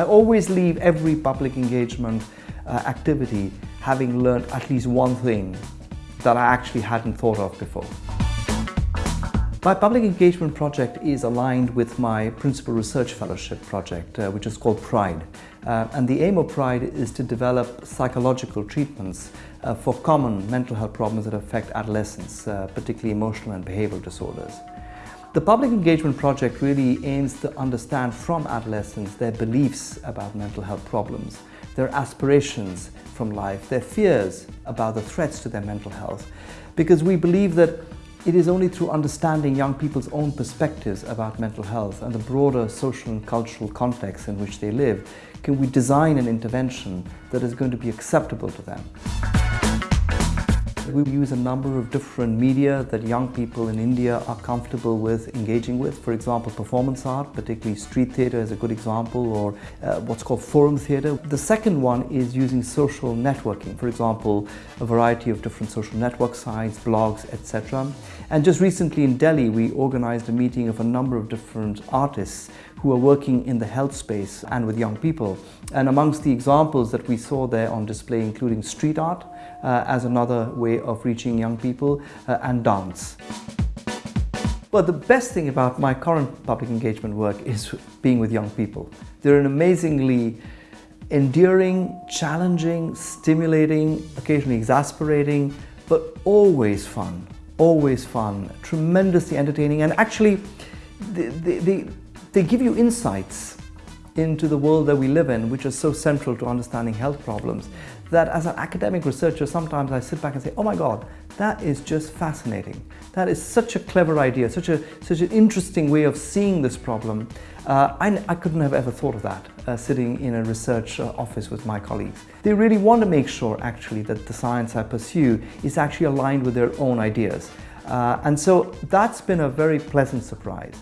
always leave every public engagement uh, activity having learned at least one thing that I actually hadn't thought of before. My public engagement project is aligned with my principal research fellowship project, uh, which is called PRIDE. Uh, and the aim of PRIDE is to develop psychological treatments uh, for common mental health problems that affect adolescents, uh, particularly emotional and behavioral disorders. The public engagement project really aims to understand from adolescents their beliefs about mental health problems, their aspirations from life, their fears about the threats to their mental health, because we believe that it is only through understanding young people's own perspectives about mental health and the broader social and cultural context in which they live can we design an intervention that is going to be acceptable to them. We use a number of different media that young people in India are comfortable with engaging with. For example, performance art, particularly street theatre is a good example, or uh, what's called forum theatre. The second one is using social networking. For example, a variety of different social network sites, blogs, etc. And just recently in Delhi, we organized a meeting of a number of different artists who are working in the health space and with young people. And amongst the examples that we saw there on display, including street art uh, as another way of reaching young people uh, and dance. But the best thing about my current public engagement work is being with young people. They're an amazingly endearing, challenging, stimulating, occasionally exasperating, but always fun, always fun, tremendously entertaining, and actually the they, they give you insights into the world that we live in, which is so central to understanding health problems, that as an academic researcher, sometimes I sit back and say, oh my God, that is just fascinating. That is such a clever idea, such, a, such an interesting way of seeing this problem. Uh, I, I, couldn't have ever thought of that uh, sitting in a research uh, office with my colleagues. They really want to make sure actually that the science I pursue is actually aligned with their own ideas. Uh, and so that's been a very pleasant surprise.